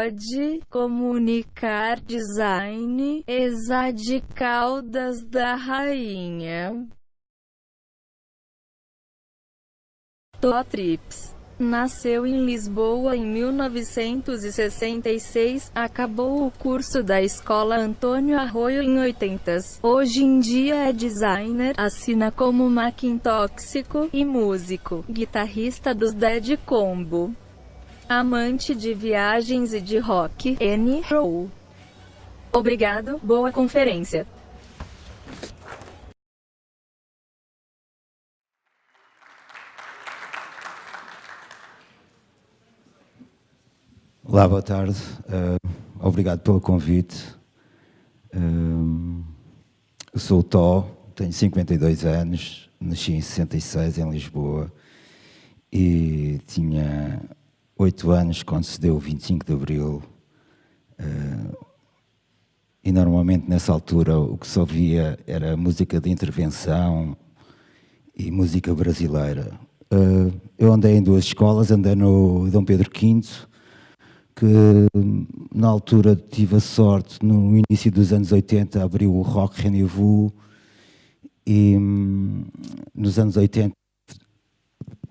Code, Comunicar Design, Exade Caldas da Rainha. Totrips Nasceu em Lisboa em 1966, acabou o curso da Escola Antônio Arroio em 80. Hoje em dia é designer, assina como Maquintóxico e músico, guitarrista dos Dead Combo. Amante de viagens e de rock, N. Row. Obrigado, boa conferência. Olá, boa tarde. Uh, obrigado pelo convite. Uh, sou o Tó, tenho 52 anos, nasci em 66 em Lisboa e tinha 8 anos quando se deu o 25 de Abril. Uh, e normalmente nessa altura o que se ouvia era música de intervenção e música brasileira. eu andei em duas escolas, andei no Dom Pedro V que na altura tive a sorte, no início dos anos 80, abriu o Rock Rendezvous e nos anos 80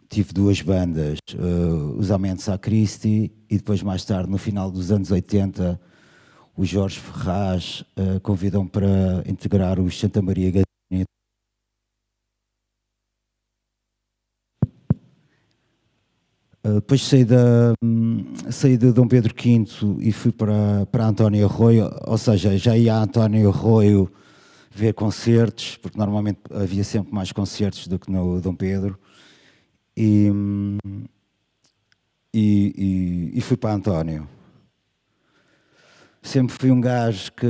tive duas bandas, uh, os Aumentos à Christi e depois mais tarde, no final dos anos 80, o Jorge Ferraz uh, convidou-me para integrar os Santa Maria Gadinha Ah, depois saí, da, hum, saí de Dom Pedro V e fui para, para António Arroio, ou seja, já ia a António Arroio ver concertos, porque normalmente havia sempre mais concertos do que no Dom Pedro. E, e, e, fui para António. Sempre fui um gajo que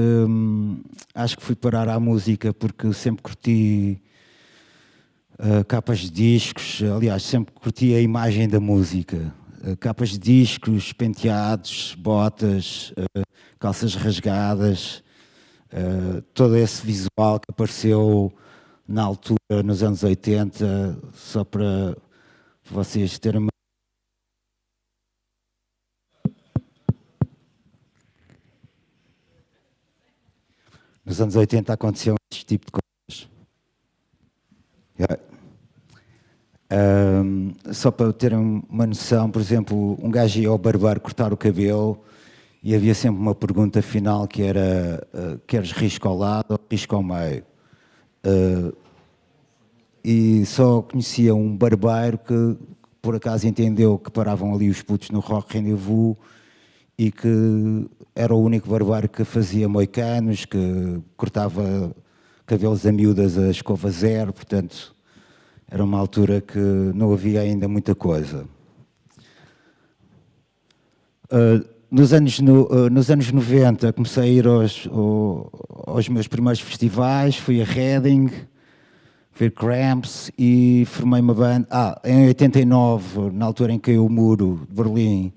acho que fui parar à música porque sempre curti uh, capas de discos, aliás, sempre curti a imagem da música. Uh, capas de discos, penteados, botas, uh, calças rasgadas, todo esse visual que apareceu na altura, nos anos 80, só para vocês terem uma Nos anos 80 aconteceu este tipo de coisas. Um, só para terem uma noção, por exemplo, um gajo ia ao barbeiro cortar o cabelo e havia sempre uma pergunta final que era uh, queres risco ao lado ou risco ao meio? Uh, e só conhecia um barbeiro que por acaso entendeu que paravam ali os putos no Rock Rendezvous e que era o único barbeiro que fazia moicanos, que cortava cabelos a miúdas a escova zero, portanto era uma altura que não havia ainda muita coisa. Uh, nos, anos no, uh, nos anos 90 comecei a ir aos, aos meus primeiros festivais, fui a Reading, ver Cramps e formei uma banda. Ah, em 89, na altura em que caiu o muro de Berlim,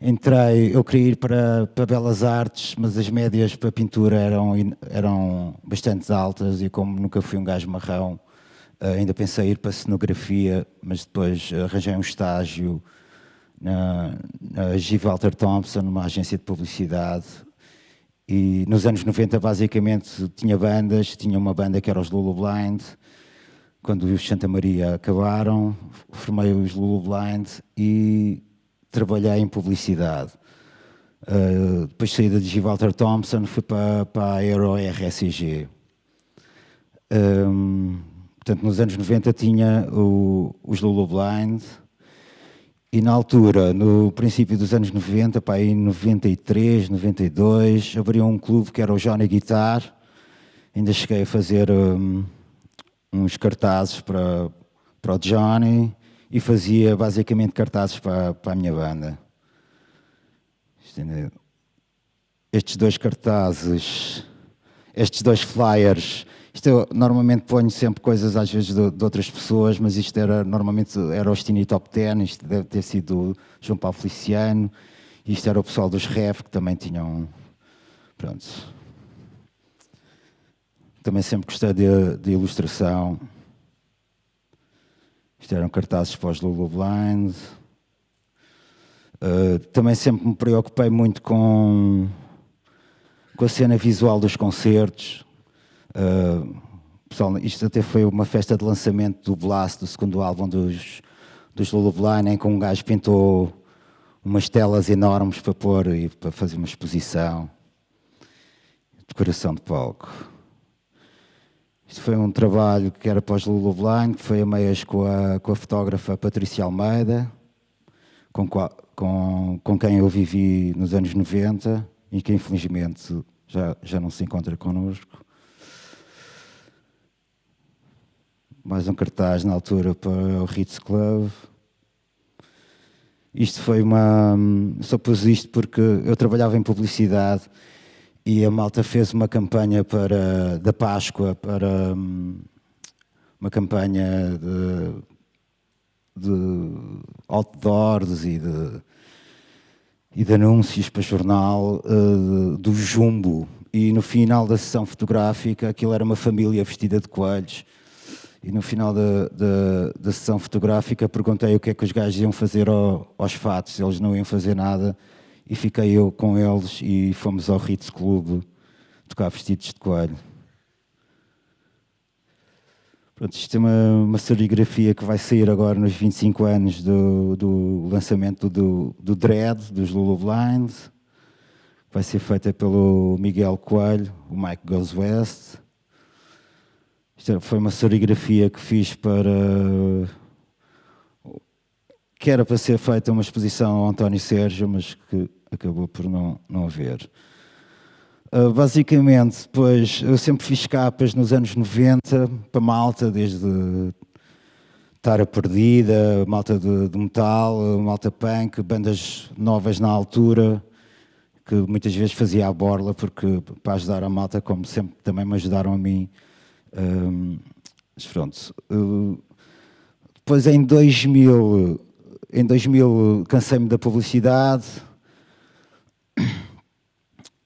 entrei, eu queria ir para, para Belas Artes, mas as médias para pintura eram, eram bastante altas e como nunca fui um gajo marrão, Uh, ainda pensei ir para cenografia, mas depois arranjei um estágio na, na G. Walter Thompson, numa agência de publicidade. E nos anos 90, basicamente, tinha bandas. Tinha uma banda que era os Lulu Blind. Quando os Santa Maria acabaram, formei os Lulu Blind e trabalhei em publicidade. Uh, depois saí da G. Walter Thompson, fui para, para a Aero RSG. Um, Portanto, nos anos 90 tinha o, os Lulu Blind e na altura, no princípio dos anos 90, para aí 93, 92, abriu um clube que era o Johnny Guitar. Ainda cheguei a fazer um, uns cartazes para, para o Johnny e fazia basicamente cartazes para, para a minha banda. Estes dois cartazes, estes dois flyers isto eu normalmente ponho sempre coisas às vezes de, de, outras pessoas, mas isto era normalmente era o Stini Top Ten, isto deve ter sido João Paulo Feliciano, isto era o pessoal dos REF que também tinham, pronto. Também sempre gostei de, de ilustração. Isto eram cartazes para os Lulu Blind. Uh, também sempre me preocupei muito com, com a cena visual dos concertos. Uh, pessoal, isto até foi uma festa de lançamento do Blast, do segundo álbum dos, dos Lullaby, em que um gajo pintou umas telas enormes para pôr e para fazer uma exposição. Decoração de palco. Isto foi um trabalho que era para os Lullaby, que foi a meias com a, com a fotógrafa Patrícia Almeida, com, com, com quem eu vivi nos anos 90 e que infelizmente já, já não se encontra connosco. Mais um cartaz na altura para o Ritz Club. Isto foi uma. Só pus isto porque eu trabalhava em publicidade e a malta fez uma campanha para, da Páscoa para uma campanha de de outdoors e de, e de anúncios para jornal uh, do Jumbo. E no final da sessão fotográfica, aquilo era uma família vestida de coelhos. E no final da, da, da sessão fotográfica perguntei o que é que os gajos iam fazer ao, aos fatos. Eles não iam fazer nada. E fiquei eu com eles e fomos ao Ritz Club tocar vestidos de coelho. Pronto, isto é uma, uma serigrafia que vai sair agora nos 25 anos do, do lançamento do, do Dread, dos Lulu Blinds. Vai ser feita pelo Miguel Coelho, o Mike Goes West. Isto foi uma serigrafia que fiz para... que era para ser feita uma exposição ao António Sérgio, mas que acabou por não, não haver. Uh, basicamente, depois, eu sempre fiz capas nos anos 90 para malta, desde Tara Perdida, malta de, de, metal, malta punk, bandas novas na altura, que muitas vezes fazia a borla, porque para ajudar a malta, como sempre também me ajudaram a mim. Um, mas pronto. Uh, depois em 2000, em 2000 cansei-me da publicidade,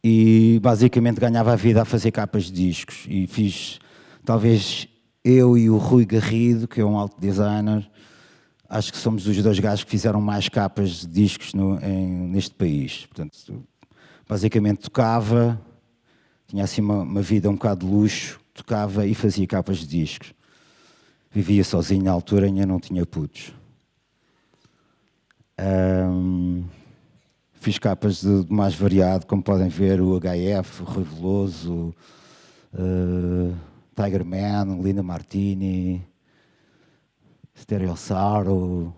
e basicamente ganhava a vida a fazer capas de discos e fiz, talvez eu e o Rui Garrido, que é um alto designer, acho que somos os dois gajos que fizeram mais capas de discos no, em, neste país. Portanto, basicamente tocava, tinha assim uma, uma, vida um bocado de luxo, tocava e fazia capas de discos. Vivia sozinho na altura, ainda não tinha putos. Um, Fiz capas de, de, mais variado, como podem ver, o HF, o Rui Veloso, uh, Tiger Man, Linda Martini, Stereossauro,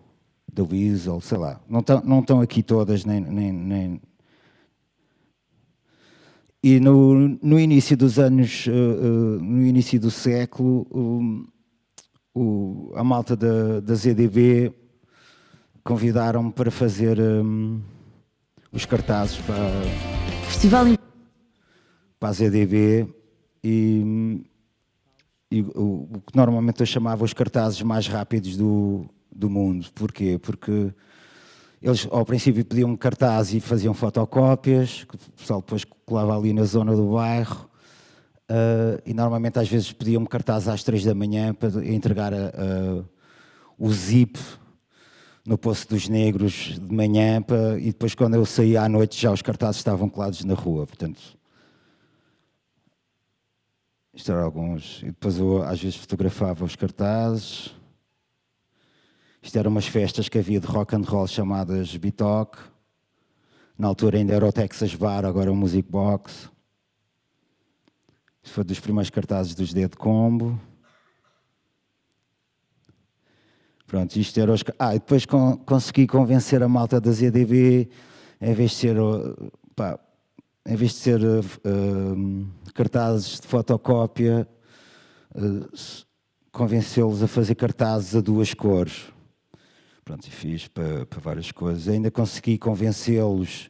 The Weasel, sei lá. Não estão aqui todas, nem, nem, nem... E no, no início dos anos, uh, uh, no início do século, o, a malta da, da ZDB convidaram-me para fazer... Um, os cartazes para, Festival para a ZDB e, e o, o, que normalmente eu chamava os cartazes mais rápidos do, do mundo. Porquê? Porque eles ao princípio pediam cartaz e faziam fotocópias, que o pessoal depois colava ali na zona do bairro, uh, e normalmente às vezes pediam-me cartaz às três da manhã para entregar a, a, o zip no Poço dos Negros de manhã para, e depois quando eu saí à noite já os cartazes estavam colados na rua, portanto... Isto eram alguns... E depois eu às vezes fotografava os cartazes. Isto eram umas festas que havia de rock and roll chamadas Bitoc. Na altura ainda era o Texas Bar, agora é o Music Box. Isto foi dos primeiros cartazes dos Dead Combo. Pronto, isto era os... Ah, e depois con consegui convencer a malta da ZDB, em vez de ser, pá, em vez de ser uh, cartazes de fotocópia, uh, convencê-los a fazer cartazes a duas cores. Pronto, e fiz para, para várias coisas. Ainda consegui convencê-los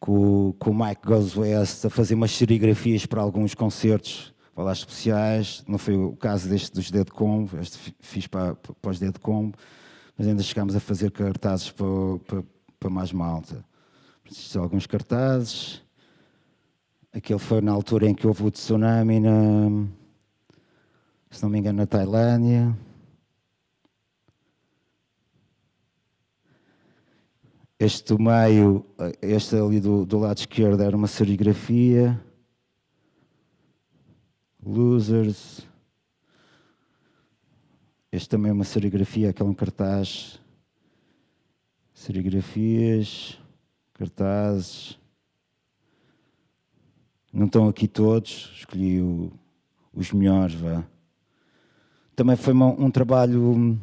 com, com o Mike Goes West a fazer umas serigrafias para alguns concertos falar especiais, não foi o caso deste dos Dead Combo, este fiz para, para os Dead Combo, mas ainda chegámos a fazer cartazes para, para, para mais malta. Preciso alguns cartazes. Aquele foi na altura em que houve o tsunami, na, se não me engano, na Tailândia. Este do meio, este ali do, do lado esquerdo era uma serigrafia. Losers. Este também é uma serigrafia, aquele é um cartaz. Serigrafias, cartazes. Não estão aqui todos, escolhi o, os melhores, vá. Também foi uma, um trabalho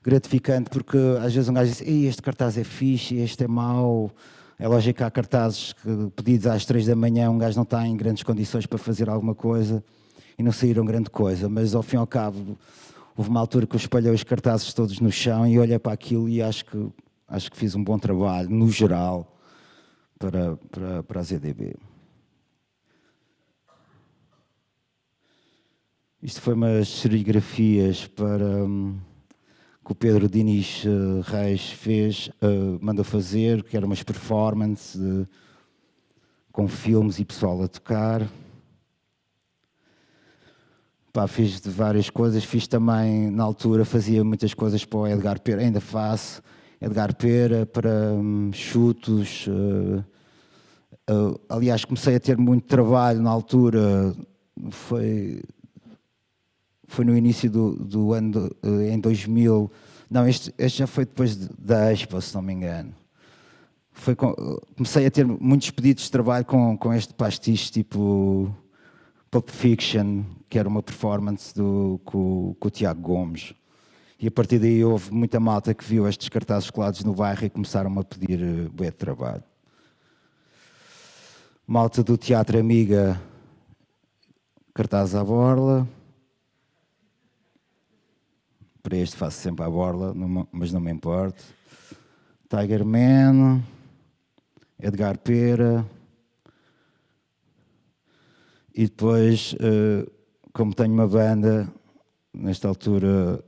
gratificante, porque às vezes um gajo diz, este cartaz é fixe, este é mau. É lógico que há cartazes que, pedidos às três da manhã, um gajo não está em grandes condições para fazer alguma coisa e não saíram grande coisa, mas ao fim e ao cabo houve uma altura que eu espalhei os cartazes todos no chão e olhei para aquilo e acho que, acho que fiz um bom trabalho, no geral, para, para, para a ZDB. Isto foi umas serigrafias para... Hum, que o Pedro Diniz uh, Reis fez, uh, mandou fazer, que eram umas performances uh, com filmes e pessoal a tocar. Pá, fiz de várias coisas, fiz também, na altura, fazia muitas coisas para o Edgar Pera, ainda faço, Edgar Pera, para um, chutos. aliás, comecei a ter muito trabalho na altura, foi foi no início do, do ano, em 2000, não, este, este já foi depois da Expo, se não me engano. Foi com, comecei a ter muitos pedidos de trabalho com, com este pastiche tipo Pulp Fiction, que era uma performance do, com, com o Tiago Gomes. E a partir daí houve muita malta que viu estes cartazes colados no bairro e começaram a pedir uh, de trabalho. Malta do Teatro Amiga, cartaz à borla. Para este faço sempre a borla, mas não me importa. Tiger Man, Edgar Pera. E depois, eh, como tenho uma banda, nesta altura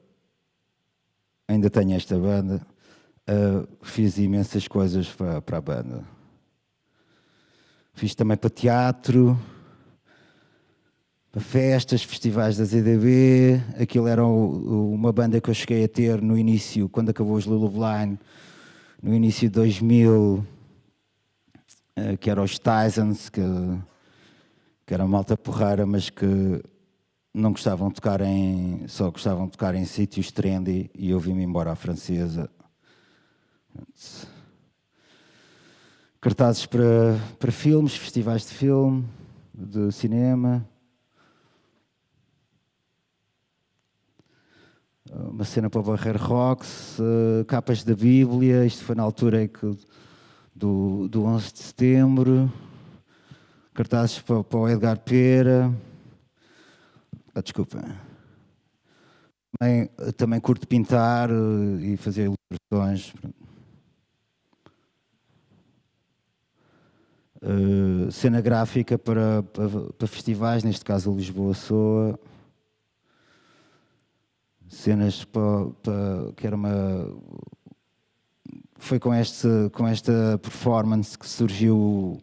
ainda tenho esta banda, eh, fiz imensas coisas para, para a banda. Fiz também para teatro, festas, festivais da ZDB, aquilo era uma banda que eu cheguei a ter no início, quando acabou os Lulu Blind, no início de 2000, eh, que era os Tysons, que, que era malta porrara, mas que não gostavam de tocar em, só gostavam de tocar em sítios trendy e eu vim-me embora à francesa. Cartazes para, para filmes, festivais de filme, de cinema, uma cena para o Barreiro Rocks, uh, capas da Bíblia, isto foi na altura em que, do, do 11 de setembro, cartazes para, para o Edgar Pera, ah, desculpa, também, também curto pintar uh, e fazer ilustrações. Uh, cena gráfica para, para, para festivais, neste caso Lisboa Soa. Cenas para, para, que era uma foi com este com esta performance que surgiu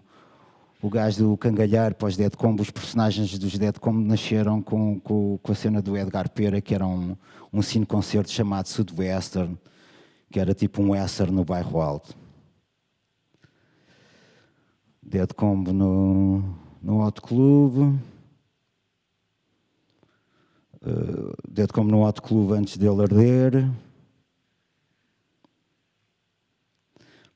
o, gajo do Cangalhar para os Dead Combo, os personagens dos Dead Combo nasceram com, com, com, a cena do Edgar Pera, que era um, um cine-concerto chamado Sudwestern, que era tipo um western no bairro alto. Dead Combo no, no Hot Club. Uh, Dead como no Hot Club antes dele arder.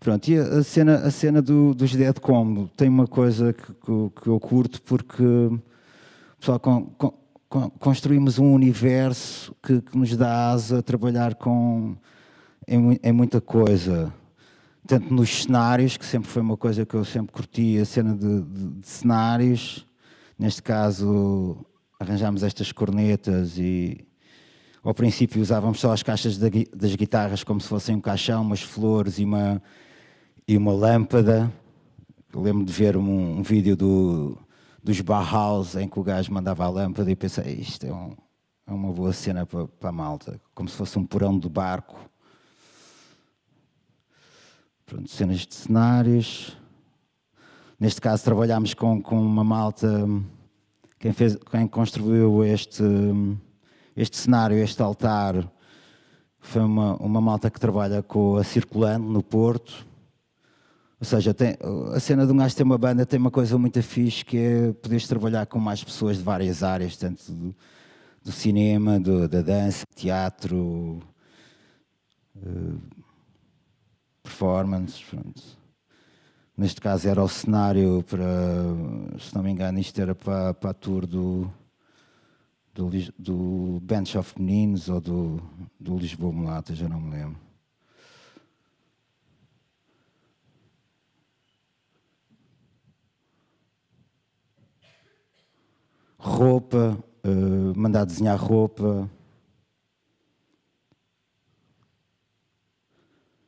Pronto, e a cena, a cena do, dos Dead Combo tem uma coisa que, que, eu curto porque pessoal, com, com, construímos um universo que, que, nos dá asa a trabalhar com, em, em, muita coisa. Tanto nos cenários, que sempre foi uma coisa que eu sempre curti, a cena de, de, de cenários, neste caso arranjámos estas cornetas e ao princípio usávamos só as caixas das guitarras como se fossem um caixão, umas flores e uma, e uma lâmpada. Eu lembro de ver um, um vídeo do, dos Bauhaus em que o gajo mandava a lâmpada e pensei, isto é, um, é uma boa cena para, para a malta, como se fosse um porão de barco. Pronto, cenas de cenários. Neste caso trabalhámos com, com uma malta quem, fez, quem construiu este, este cenário, este altar, foi uma, uma malta que trabalha com a Circulando no Porto. Ou seja, tem, a cena de um gajo ter uma banda tem uma coisa muito fixe que é poderes trabalhar com mais pessoas de várias áreas, tanto do, do cinema, do, da dança, teatro, uh, performance. Pronto. Neste caso era o cenário para, se não me engano, isto era para, para a tour do, do, do Bench of Meninos ou do, do Lisboa Mulata, já não me lembro. Roupa, uh, mandar desenhar roupa,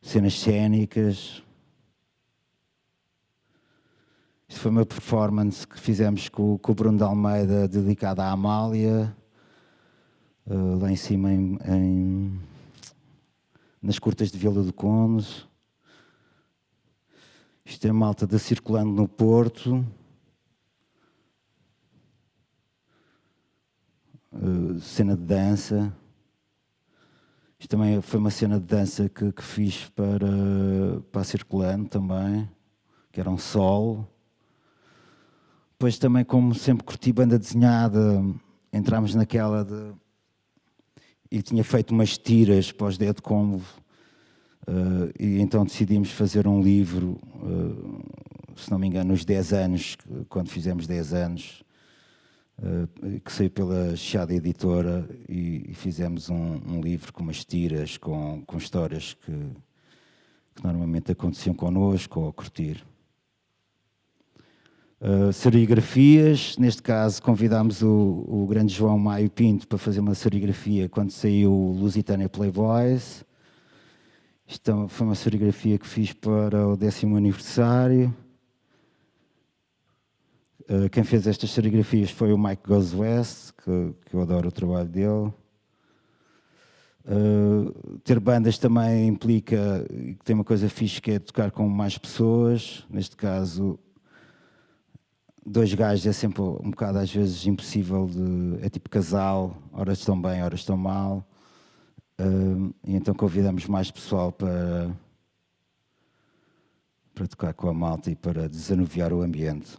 cenas cênicas. Isto foi uma performance que fizemos com, com o Bruno de Almeida, dedicada à Amália, uh, lá em cima em, em, nas curtas de Vila do Conde. Isto é malta da Circulando no Porto. Uh, cena de dança. Isto também foi uma cena de dança que, que fiz para, para a Circulando também, que era um sol. Depois também, como sempre curti banda desenhada, entramos naquela de... E tinha feito umas tiras para os Dead Combo, uh, e então decidimos fazer um livro, uh, se não me engano, nos 10 anos, quando fizemos 10 anos, que saiu pela Chiada Editora, e, e fizemos um, um, livro com umas tiras, com, com histórias que, que normalmente aconteciam connosco ou a curtir. Uh, serigrafias, neste caso convidámos o, o, grande João Maio Pinto para fazer uma serigrafia quando saiu o Lusitânia Playboys. Isto é foi uma serigrafia que fiz para o décimo aniversário. Uh, quem fez estas serigrafias foi o Mike Goes West, que, que eu adoro o trabalho dele. Uh, ter bandas também implica que tem uma coisa fixe que é tocar com mais pessoas, neste caso dois gajos é sempre um bocado às vezes impossível de. É tipo casal, horas estão bem, horas estão mal. Uh, e então convidamos mais pessoal para, para tocar com a malta e para desanuviar o ambiente.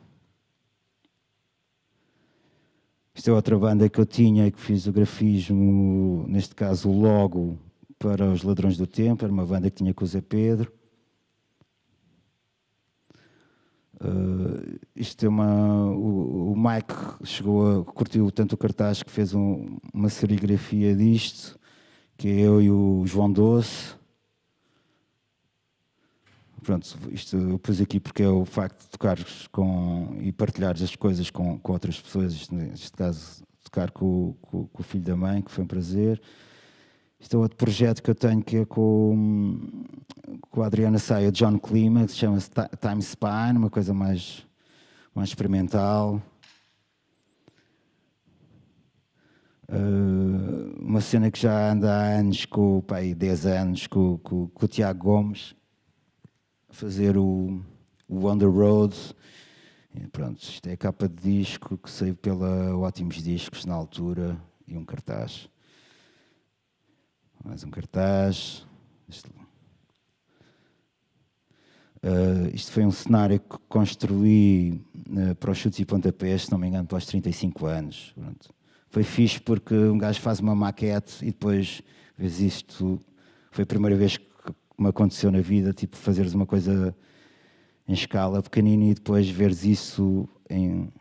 Isto é outra banda que eu tinha e que fiz o grafismo, neste caso logo, para os Ladrões do Tempo, era uma banda que tinha com o Zé Pedro. Uh, isto é uma. O, o, Mike chegou a. curtiu tanto o cartaz que fez um, uma serigrafia disto, que é eu e o João Doce. Pronto, isto eu pus aqui porque é o facto de tocares com e partilhares as coisas com, com outras pessoas, isto, neste caso, tocar com, com, com o filho da mãe, que foi um prazer. Este é outro projeto que eu tenho que é com, com a Adriana Saia, John Clima, que se chama Time Spine, uma coisa mais, mais experimental. Uh, uma cena que já anda há anos, com, pai, 10 anos, com, com, com o Tiago Gomes, fazer o, o On The Road. E pronto, isto é a capa de disco que saiu pela Ótimos Discos na altura e um cartaz. Mais um cartaz. Isto, uh, isto foi um cenário que construí uh, para os chutes e pontapés, se não me engano, pelos 35 anos. Pronto. Foi fixe porque um gajo faz uma maquete e depois vês isto. Foi a primeira vez que me aconteceu na vida, tipo, fazeres uma coisa em escala pequenina e depois veres isso em,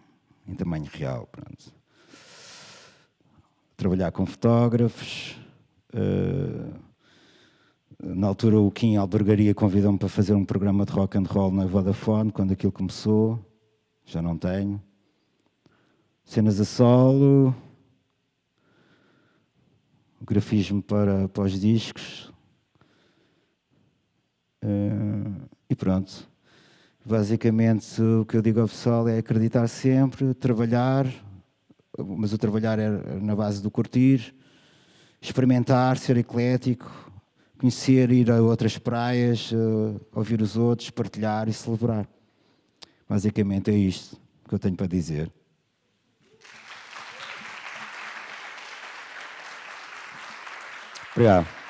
em tamanho real. Pronto. Trabalhar com fotógrafos, eh, na altura o Kim Albergaria convidou-me para fazer um programa de rock and roll na Vodafone, quando aquilo começou, já não tenho. Cenas a solo, grafismo para, para os discos. Uh, e pronto. Basicamente o que eu digo ao pessoal é acreditar sempre, trabalhar, mas o trabalhar é na base do curtir, experimentar, ser eclético, conhecer, ir a outras praias, uh, ouvir os outros, partilhar e celebrar. Basicamente é isto que eu tenho para dizer. Obrigado.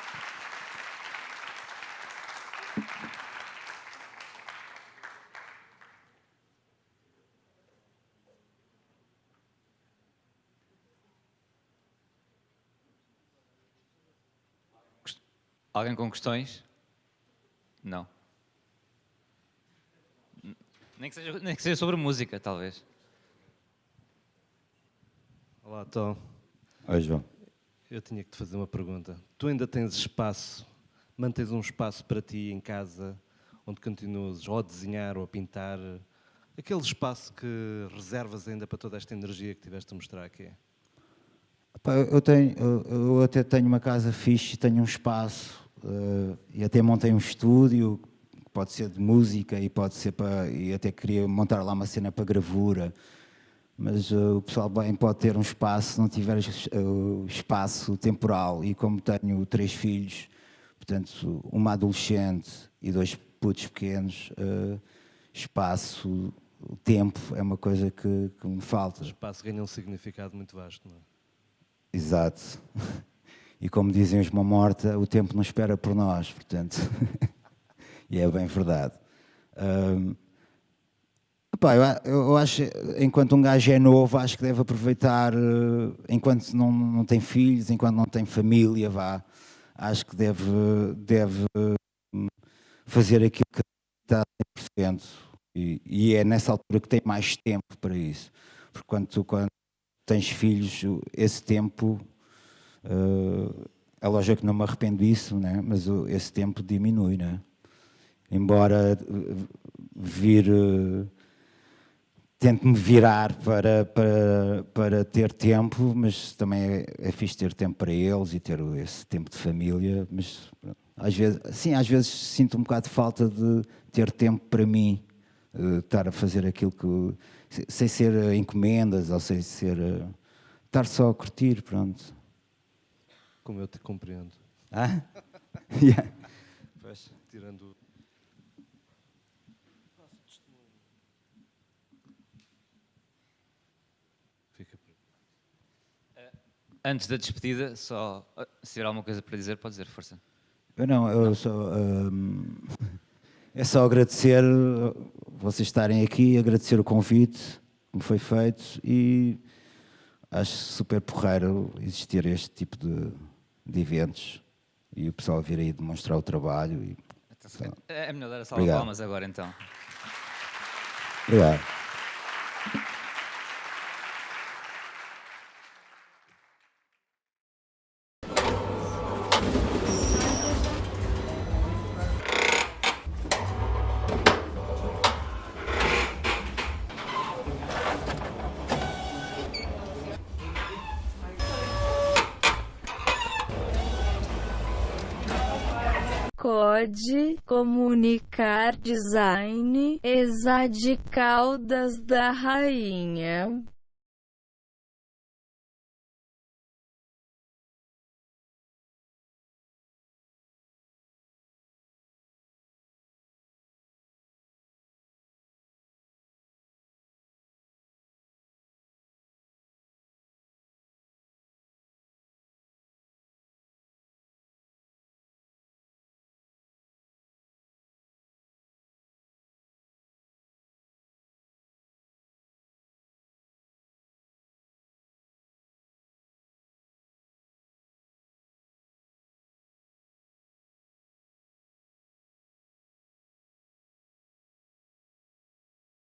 Alguém com questões? Não. Nem que seja, nem que seja sobre música, talvez. Olá, Tom. Oi, João. Eu tinha que te fazer uma pergunta. Tu ainda tens espaço, mantens um espaço para ti em casa, onde continuas ou a desenhar ou a pintar, aquele espaço que reservas ainda para toda esta energia que tiveste a mostrar aqui? Eu, tenho, eu até tenho uma casa fixe, tenho um espaço eh, e até montei um estúdio, que pode ser de música e pode ser para. e até queria montar lá uma cena para gravura. Mas eh, o pessoal bem pode ter um espaço, se não tiver o espaço temporal. E como tenho três filhos, portanto, uma adolescente e dois putos pequenos, eh, espaço, tempo é uma coisa que, que me falta. O espaço ganha um significado muito vasto, não é? Exato. E como dizem os Morta, o tempo não espera por nós, portanto. e é bem verdade. Epá, eu, acho, enquanto um gajo é novo, acho que deve aproveitar, eh, enquanto não, não tem filhos, enquanto não tem família, vá, acho que deve, deve hum, fazer aquilo que está 100%. E, e é nessa altura que tem mais tempo para isso. Porque quando, tu- quando tens filhos, esse tempo, eh, é lógico que não me arrependo disso, né? mas o- esse tempo diminui. Né? Embora eh, vir, eh, tento-me virar para, para, para ter tempo, mas também é, é fixe ter tempo para eles e ter esse tempo de família, mas às vezes, sim, às vezes sinto um bocado de falta de ter tempo para mim, estar a fazer aquilo que, se- sem ser encomendas ou sem ser, estar só a curtir, pronto. Como eu te compreendo. Ah? Yeah. Tirando. Fica por aí. Antes da despedida, só ah, se tiver alguma coisa para dizer, pode dizer, força. Eu não, eu só. hum, é só agradecer uh, vocês estarem aqui, agradecer o convite que me foi feito e acho super porreiro existir este tipo de, de eventos e o pessoal vir aí demonstrar o trabalho. E, É melhor dar a salva de palmas agora, então. obrigado. Comunicar Design Exa de da Rainha.